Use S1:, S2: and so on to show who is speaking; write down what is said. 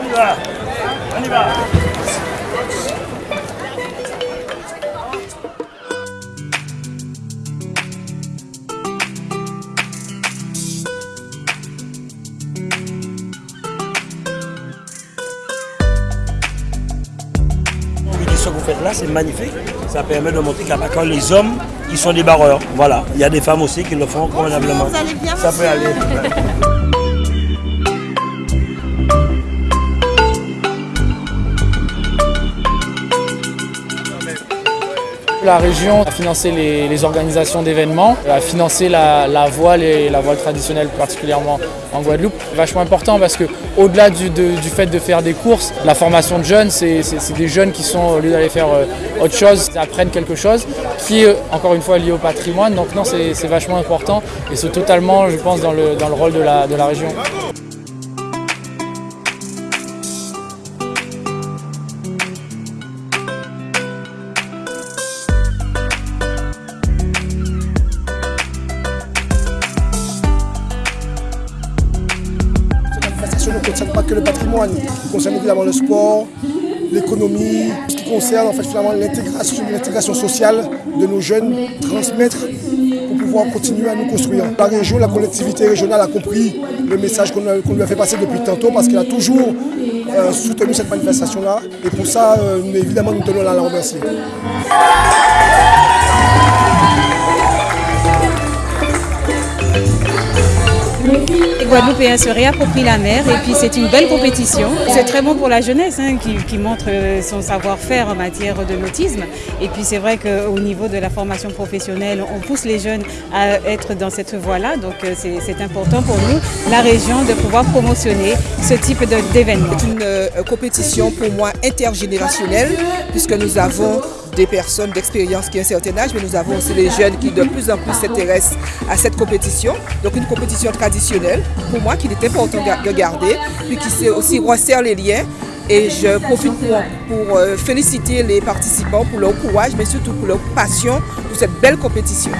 S1: On y va. On y va. Ce que vous faites là, c'est magnifique. Ça permet de montrer qu'à quand les hommes, ils sont des barreurs. Voilà. Il y a des femmes aussi qui le font convenablement. Ça peut aller.
S2: La région a financé les, organisations d'événements, a financé la, voile et la voile traditionnelle particulièrement en Guadeloupe. Vachement important parce que au-delà du, fait de faire des courses, la formation de jeunes, c'est des jeunes qui sont, au lieu d'aller faire euh, autre chose, apprennent quelque chose qui est encore une fois lié au patrimoine. Donc non, c'est vachement important et c'est totalement, je pense, dans le, rôle de la région.
S3: Ne concerne pas que le patrimoine, concerne évidemment le sport, l'économie, ce qui concerne en fait finalement l'intégration sociale de nos jeunes, transmettre pour pouvoir continuer à nous construire. La région, la collectivité régionale a compris le message qu'on lui a fait passer depuis tantôt parce qu'elle a toujours euh, soutenu cette manifestation-là et pour ça, euh, évidemment, nous tenons à la remercier.
S4: Les Guadeloupéens se réapproprient la mer et puis c'est une belle compétition. C'est très bon pour la jeunesse hein, qui, montre son savoir-faire en matière de nautisme. Et puis c'est vrai qu'au niveau de la formation professionnelle, on pousse les jeunes à être dans cette voie-là. Donc c'est important pour nous, la région, de pouvoir promotionner ce type d'événement.
S5: C'est une euh, compétition pour moi intergénérationnelle puisque nous avons des personnes d'expérience qui ont un certain âge, mais nous avons aussi les jeunes qui de plus en plus s'intéressent à cette compétition. Donc une compétition traditionnelle, pour moi, qu'il est important de garder, puis qui aussi resserre les liens. Et je profite pour, pour euh, féliciter les participants pour leur courage, mais surtout pour leur passion pour cette belle compétition.